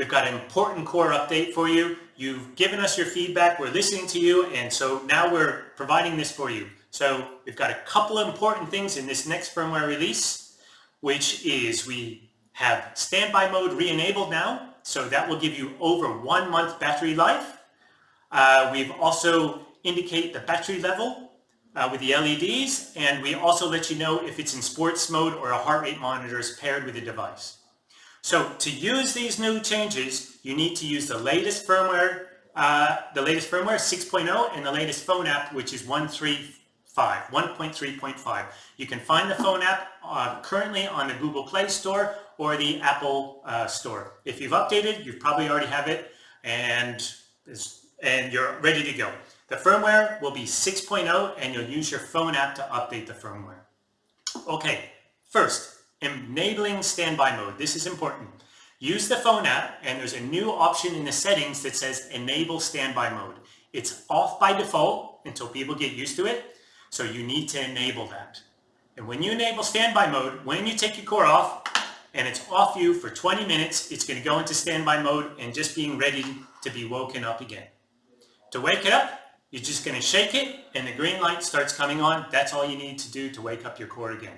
We've got an important core update for you. You've given us your feedback, we're listening to you, and so now we're providing this for you. So we've got a couple of important things in this next firmware release, which is we have standby mode re-enabled now, so that will give you over one month battery life. Uh, we've also indicate the battery level uh, with the LEDs, and we also let you know if it's in sports mode or a heart rate monitor is paired with the device. So to use these new changes, you need to use the latest firmware, uh, the latest firmware 6.0 and the latest phone app, which is 1.3.5, 1.3.5. You can find the phone app uh, currently on the Google Play Store or the Apple uh, Store. If you've updated, you probably already have it and, and you're ready to go. The firmware will be 6.0 and you'll use your phone app to update the firmware. Okay, first, enabling standby mode. This is important. Use the phone app and there's a new option in the settings that says enable standby mode. It's off by default until people get used to it. So you need to enable that. And when you enable standby mode, when you take your core off and it's off you for 20 minutes, it's going to go into standby mode and just being ready to be woken up again. To wake it up, you're just going to shake it and the green light starts coming on. That's all you need to do to wake up your core again.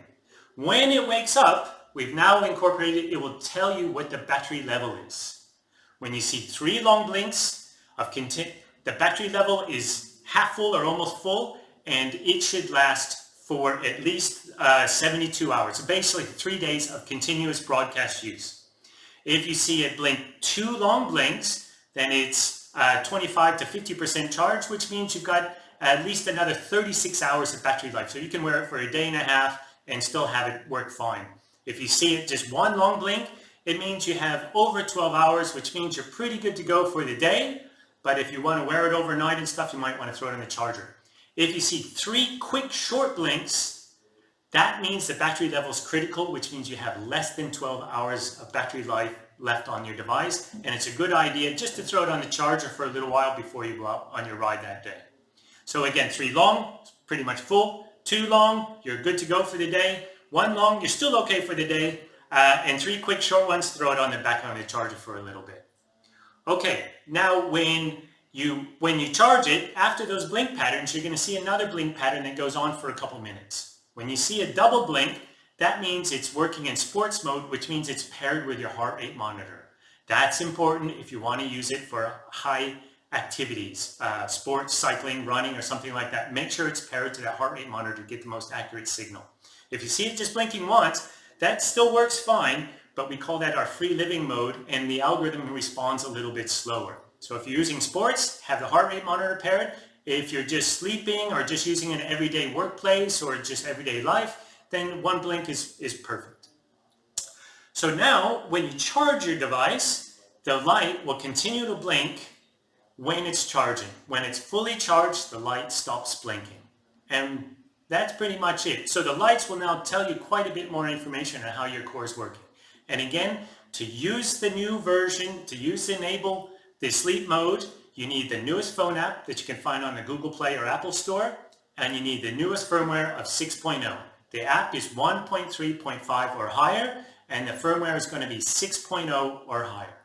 When it wakes up, we've now incorporated, it will tell you what the battery level is. When you see three long blinks of content, the battery level is half full or almost full, and it should last for at least uh, 72 hours. So basically three days of continuous broadcast use. If you see it blink two long blinks, then it's uh, 25 to 50% charge, which means you've got at least another 36 hours of battery life. So you can wear it for a day and a half, and still have it work fine. If you see it just one long blink, it means you have over 12 hours, which means you're pretty good to go for the day. But if you want to wear it overnight and stuff, you might want to throw it in the charger. If you see three quick short blinks, that means the battery level is critical, which means you have less than 12 hours of battery life left on your device. And it's a good idea just to throw it on the charger for a little while before you go out on your ride that day. So again, three long, pretty much full. Two long, you're good to go for the day. One long, you're still okay for the day. Uh, and three quick short ones, throw it on the back on the charger for a little bit. Okay, now when you, when you charge it, after those blink patterns, you're going to see another blink pattern that goes on for a couple minutes. When you see a double blink, that means it's working in sports mode, which means it's paired with your heart rate monitor. That's important if you want to use it for high activities, uh, sports, cycling, running, or something like that, make sure it's paired to that heart rate monitor to get the most accurate signal. If you see it just blinking once, that still works fine, but we call that our free living mode, and the algorithm responds a little bit slower. So if you're using sports, have the heart rate monitor paired. If you're just sleeping or just using an everyday workplace or just everyday life, then one blink is, is perfect. So now, when you charge your device, the light will continue to blink when it's charging. When it's fully charged, the light stops blinking. And that's pretty much it. So the lights will now tell you quite a bit more information on how your core is working. And again, to use the new version, to use enable the sleep mode, you need the newest phone app that you can find on the Google Play or Apple Store, and you need the newest firmware of 6.0. The app is 1.3.5 or higher, and the firmware is going to be 6.0 or higher.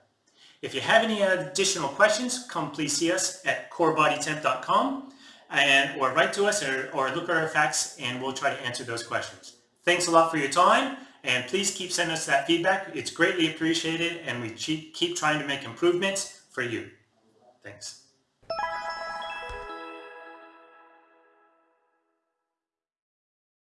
If you have any additional questions, come please see us at corebodytemp.com and or write to us or, or look at our facts and we'll try to answer those questions. Thanks a lot for your time and please keep sending us that feedback. It's greatly appreciated and we keep trying to make improvements for you. Thanks.